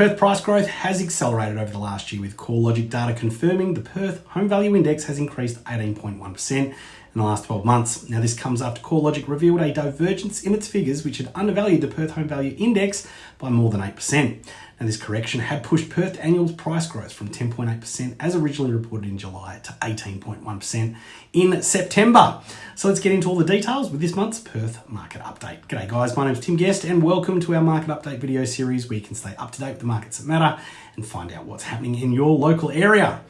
Perth price growth has accelerated over the last year with CoreLogic data confirming the Perth Home Value Index has increased 18.1% in the last 12 months. Now, this comes after CoreLogic revealed a divergence in its figures, which had undervalued the Perth Home Value Index by more than 8%. Now, this correction had pushed Perth annual price growth from 10.8% as originally reported in July to 18.1% in September. So let's get into all the details with this month's Perth market update. G'day guys, my name is Tim Guest and welcome to our market update video series where you can stay up to date with the markets that matter and find out what's happening in your local area.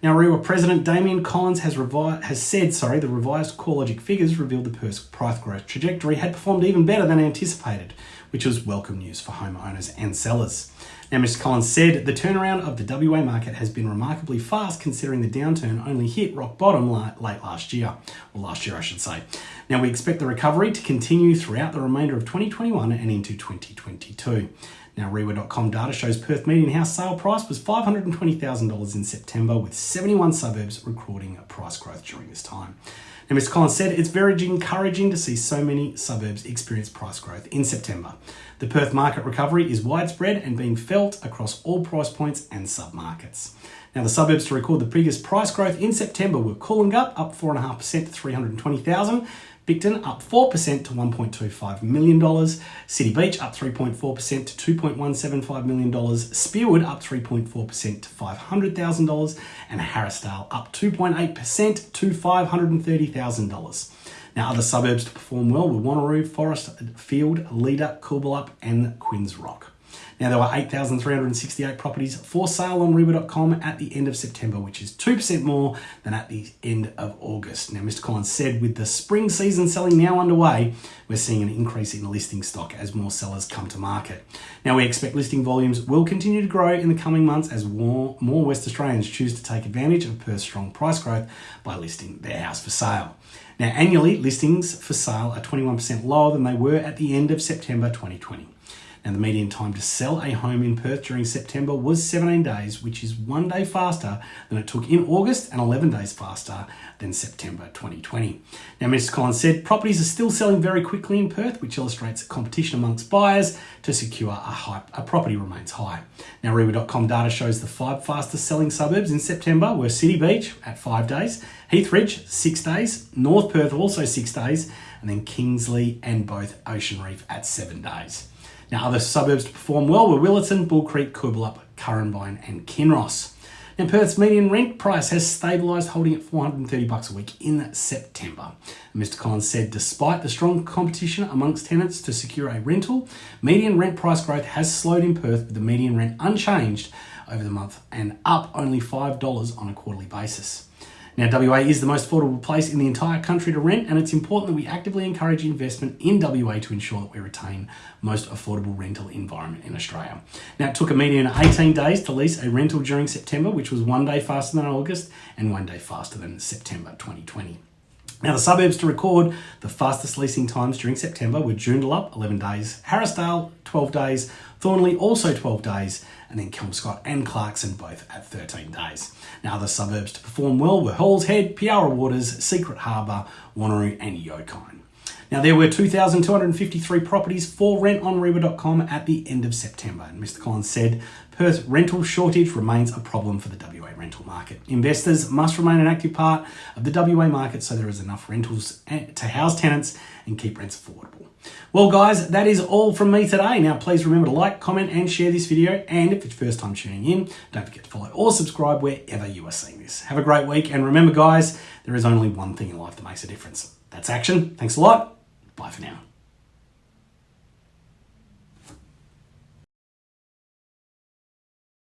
Now, REIWA President Damien Collins has, revi- has said, sorry, the revised CoreLogic figures revealed the price growth trajectory had performed even better than anticipated, which was welcome news for homeowners and sellers. Now, Mr. Collins said the turnaround of the WA market has been remarkably fast considering the downturn only hit rock bottom late last year, or last year, I should say. Now, we expect the recovery to continue throughout the remainder of 2021 and into 2022. Now, REIWA.com data shows Perth median house sale price was $520,000 in September, with 71 suburbs recording a price growth during this time. Now, Mr. Collins said it's very encouraging to see so many suburbs experience price growth in September. The Perth market recovery is widespread and being felt across all price points and submarkets. Now, the suburbs to record the biggest price growth in September were Coolangatta, up 4.5% to 320,000, Bicton up 4% to $1.25 million, City Beach up 3.4% to $2.175 million, Spearwood up 3.4% to $500,000, and Harrisdale up 2.8% to $530,000. Now, other suburbs to perform well were Wanneroo, Forest Field, Leader, Coolbellup, and Quinns Rock. Now, there were 8,368 properties for sale on REIWA.com at the end of September, which is 2% more than at the end of August. Now, Mr. Collins said with the spring season selling now underway, we're seeing an increase in listing stock as more sellers come to market. Now, we expect listing volumes will continue to grow in the coming months as more, more West Australians choose to take advantage of Perth's strong price growth by listing their house for sale. Now, annually, listings for sale are 21% lower than they were at the end of September 2020. Now, the median time to sell a home in Perth during September was 17 days, which is one day faster than it took in August and 11 days faster than September 2020. Now, Mr. Collins said properties are still selling very quickly in Perth, which illustrates competition amongst buyers to secure a, high, a property remains high. Now, REIWA.com data shows the five fastest selling suburbs in September were City Beach at five days, Heathridge, six days, North Perth also six days, and then Kingsley and both Ocean Reef at seven days. Now, other suburbs to perform well were Willetton, Bull Creek, Coolbellup, Currambine, and Kinross. Now, Perth's median rent price has stabilised, holding at 430 bucks a week in September. Mr. Collins said, despite the strong competition amongst tenants to secure a rental, median rent price growth has slowed in Perth, with the median rent unchanged over the month and up only $5 on a quarterly basis. Now, WA is the most affordable place in the entire country to rent, and it's important that we actively encourage investment in WA to ensure that we retain most affordable rental environment in Australia. Now, it took a median 18 days to lease a rental during September, which was one day faster than August and one day faster than September 2020. Now, the suburbs to record the fastest leasing times during September were Joondalup, 11 days, Harrisdale, 12 days, Thornlie, also 12 days, and then Kelmscott and Clarkson both at 13 days. Now, the suburbs to perform well were Halls Head, Piara Waters, Secret Harbour, Wanneroo, and Yokine. Now, there were 2,253 properties for rent on REIWA.com at the end of September, and Mr. Collins said Perth rental shortage remains a problem for the WA rental market. Investors must remain an active part of the WA market so there is enough rentals eh, to house tenants and keep rents affordable. Well, guys, that is all from me today. Now, please remember to like, comment, and share this video. And if it's first time tuning in, don't forget to follow or subscribe wherever you are seeing this. Have a great week. And remember, guys, there is only one thing in life that makes a difference. That's action. Thanks a lot. Bye for now.